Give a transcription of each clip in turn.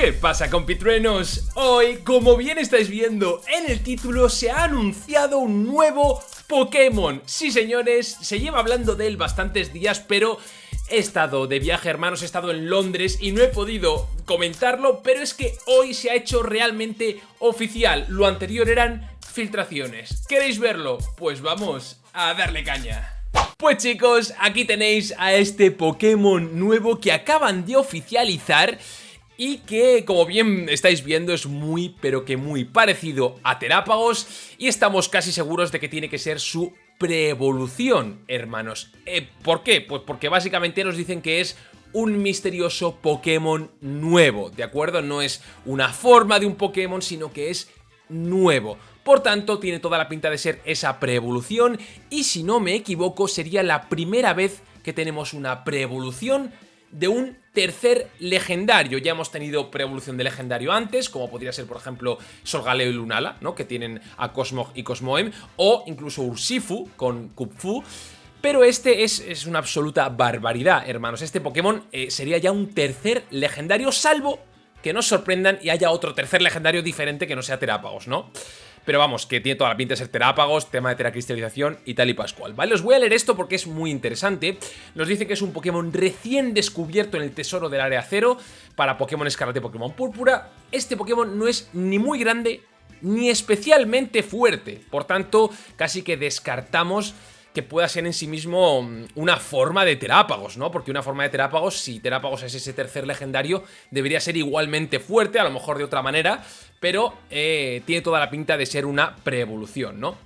¿Qué pasa compitruenos? Hoy, como bien estáis viendo en el título, se ha anunciado un nuevo Pokémon. Sí señores, se lleva hablando de él bastantes días, pero he estado de viaje hermanos, he estado en Londres y no he podido comentarlo, pero es que hoy se ha hecho realmente oficial. Lo anterior eran filtraciones. ¿Queréis verlo? Pues vamos a darle caña. Pues chicos, aquí tenéis a este Pokémon nuevo que acaban de oficializar y que como bien estáis viendo es muy pero que muy parecido a Terápagos y estamos casi seguros de que tiene que ser su preevolución, hermanos. Eh, ¿Por qué? Pues porque básicamente nos dicen que es un misterioso Pokémon nuevo, ¿de acuerdo? No es una forma de un Pokémon, sino que es nuevo. Por tanto, tiene toda la pinta de ser esa preevolución y si no me equivoco sería la primera vez que tenemos una preevolución de un tercer legendario. Ya hemos tenido preevolución de legendario antes, como podría ser, por ejemplo, Solgaleo y Lunala, ¿no? Que tienen a Cosmog y Cosmoem, o incluso Ursifu con Kupfu. Pero este es, una absoluta barbaridad, hermanos. Este Pokémon eh, sería ya un tercer legendario, salvo que nos sorprendan y haya otro tercer legendario diferente que no sea Terápagos, ¿no? Pero vamos, que tiene toda la pinta de ser terápagos, tema de teracristalización y tal y pascual. ¿Vale? Os voy a leer esto porque es muy interesante. Nos dice que es un Pokémon recién descubierto en el tesoro del área cero para Pokémon Escarlata y Pokémon Púrpura. Este Pokémon no es ni muy grande ni especialmente fuerte. Por tanto, casi que descartamos que pueda ser en sí mismo mm, una forma de Terápagos, ¿no? Porque una forma de Terápagos, si Terápagos es ese tercer legendario, debería ser igualmente fuerte, a lo mejor de otra manera, pero eh, tiene toda la pinta de ser una preevolución, ¿no?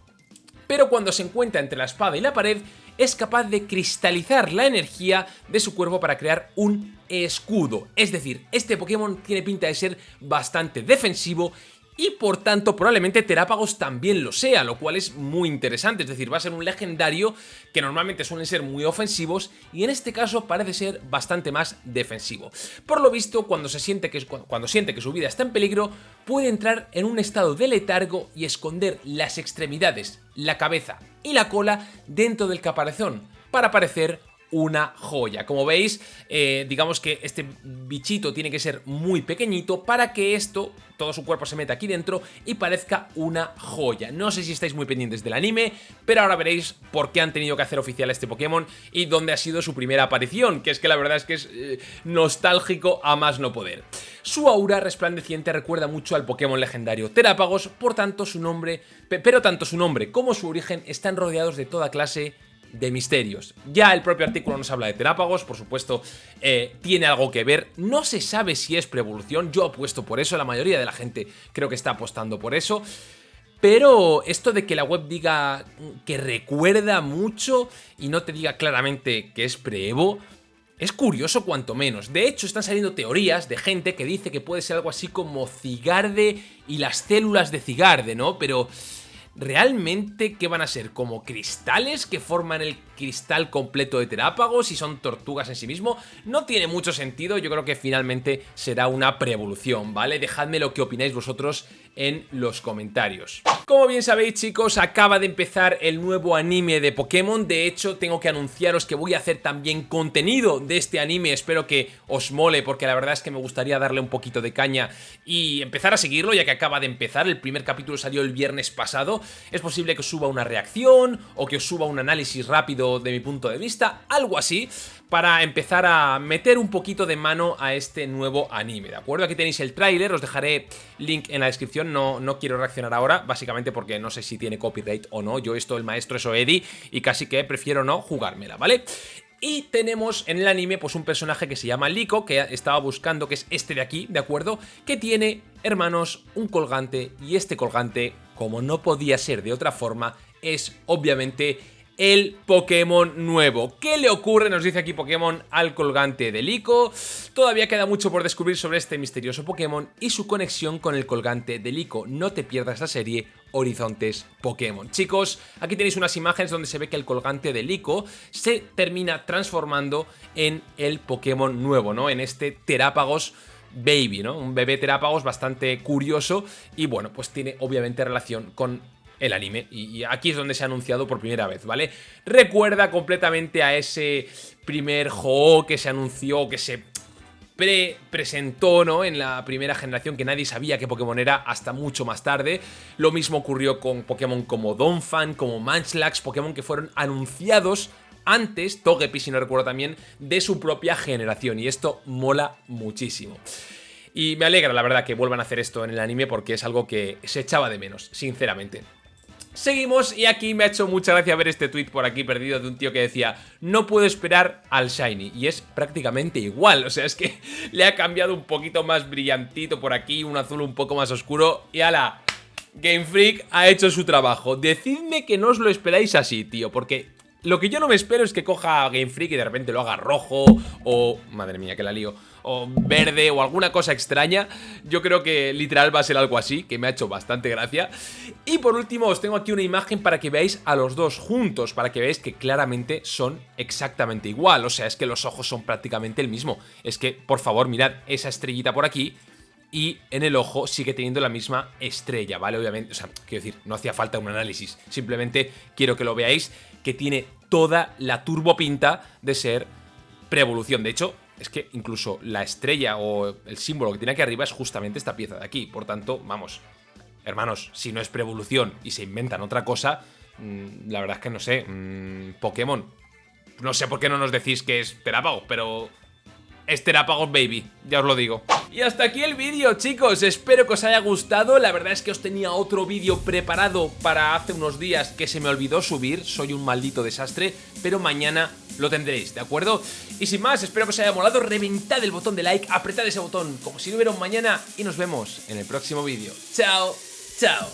Pero cuando se encuentra entre la espada y la pared, es capaz de cristalizar la energía de su cuerpo para crear un escudo. Es decir, este Pokémon tiene pinta de ser bastante defensivo y por tanto probablemente Terápagos también lo sea, lo cual es muy interesante, es decir, va a ser un legendario que normalmente suelen ser muy ofensivos y en este caso parece ser bastante más defensivo. Por lo visto, cuando, se siente que, cuando siente que su vida está en peligro, puede entrar en un estado de letargo y esconder las extremidades, la cabeza y la cola dentro del caparazón para parecer una joya. Como veis, eh, digamos que este bichito tiene que ser muy pequeñito para que esto, todo su cuerpo se meta aquí dentro y parezca una joya. No sé si estáis muy pendientes del anime, pero ahora veréis por qué han tenido que hacer oficial este Pokémon y dónde ha sido su primera aparición, que es que la verdad es que es eh, nostálgico a más no poder. Su aura resplandeciente recuerda mucho al Pokémon legendario Terápagos, por tanto su nombre, pero tanto su nombre como su origen están rodeados de toda clase de misterios. Ya el propio artículo nos habla de terápagos, por supuesto, eh, tiene algo que ver. No se sabe si es preevolución, yo apuesto por eso, la mayoría de la gente creo que está apostando por eso. Pero esto de que la web diga que recuerda mucho y no te diga claramente que es preevo, es curioso cuanto menos. De hecho, están saliendo teorías de gente que dice que puede ser algo así como Cigarde y las células de Cigarde, ¿no? Pero ¿Realmente qué van a ser? ¿Como cristales que forman el cristal completo de Terápagos y son tortugas en sí mismo? No tiene mucho sentido, yo creo que finalmente será una preevolución, ¿vale? Dejadme lo que opináis vosotros en los comentarios. Como bien sabéis chicos, acaba de empezar el nuevo anime de Pokémon, de hecho tengo que anunciaros que voy a hacer también contenido de este anime, espero que os mole porque la verdad es que me gustaría darle un poquito de caña y empezar a seguirlo ya que acaba de empezar, el primer capítulo salió el viernes pasado, es posible que os suba una reacción o que os suba un análisis rápido de mi punto de vista, algo así, para empezar a meter un poquito de mano a este nuevo anime, ¿de acuerdo? Aquí tenéis el tráiler, os dejaré link en la descripción, no, no quiero reaccionar ahora, básicamente porque no sé si tiene copyright o no, yo esto el maestro es Oedi y casi que prefiero no jugármela, ¿vale? Y tenemos en el anime pues un personaje que se llama Liko, que estaba buscando, que es este de aquí, ¿de acuerdo? Que tiene, hermanos, un colgante y este colgante, como no podía ser de otra forma, es obviamente el Pokémon nuevo. ¿Qué le ocurre, nos dice aquí Pokémon, al colgante de Lico? Todavía queda mucho por descubrir sobre este misterioso Pokémon y su conexión con el colgante de Lico. No te pierdas la serie Horizontes Pokémon. Chicos, aquí tenéis unas imágenes donde se ve que el colgante de Lico se termina transformando en el Pokémon nuevo, ¿no? En este Terápagos Baby, ¿no? Un bebé Terápagos bastante curioso y bueno, pues tiene obviamente relación con el anime. Y, aquí es donde se ha anunciado por primera vez, ¿vale? Recuerda completamente a ese primer juego que se anunció, que se pre-presentó, ¿no? En la primera generación que nadie sabía qué Pokémon era hasta mucho más tarde. Lo mismo ocurrió con Pokémon como Donphan, como Munchlax, Pokémon que fueron anunciados antes, Togepi si no recuerdo también, de su propia generación. Y esto mola muchísimo. Y me alegra, la verdad, que vuelvan a hacer esto en el anime porque es algo que se echaba de menos, sinceramente. Seguimos y aquí me ha hecho mucha gracia ver este tweet por aquí perdido de un tío que decía No puedo esperar al Shiny y es prácticamente igual, o sea, es que le ha cambiado un poquito más brillantito por aquí, un azul un poco más oscuro y ala, Game Freak ha hecho su trabajo. Decidme que no os lo esperáis así, tío, porque lo que yo no me espero es que coja Game Freak y de repente lo haga rojo o... Madre mía, que la lío. O verde o alguna cosa extraña. Yo creo que literal va a ser algo así, que me ha hecho bastante gracia. Y por último os tengo aquí una imagen para que veáis a los dos juntos, para que veáis que claramente son exactamente igual. O sea, es que los ojos son prácticamente el mismo. Es que, por favor, mirad esa estrellita por aquí y en el ojo sigue teniendo la misma estrella, ¿vale? Obviamente, o sea, quiero decir, no hacía falta un análisis, simplemente quiero que lo veáis que tiene toda la turbopinta de ser preevolución. De hecho, es que incluso la estrella o el símbolo que tiene aquí arriba es justamente esta pieza de aquí. Por tanto, vamos, hermanos, si no es preevolución y se inventan otra cosa, mm, la verdad es que no sé, mm, Pokémon. No sé por qué no nos decís que es Terapagos, pero es Terapagos Baby, ya os lo digo. Y hasta aquí el vídeo, chicos. Espero que os haya gustado. La verdad es que os tenía otro vídeo preparado para hace unos días que se me olvidó subir. Soy un maldito desastre, pero mañana lo tendréis, ¿de acuerdo? Y sin más, espero que os haya molado. Reventad el botón de like, apretad ese botón como si no hubiera un mañana y nos vemos en el próximo vídeo. ¡Chao! ¡Chao!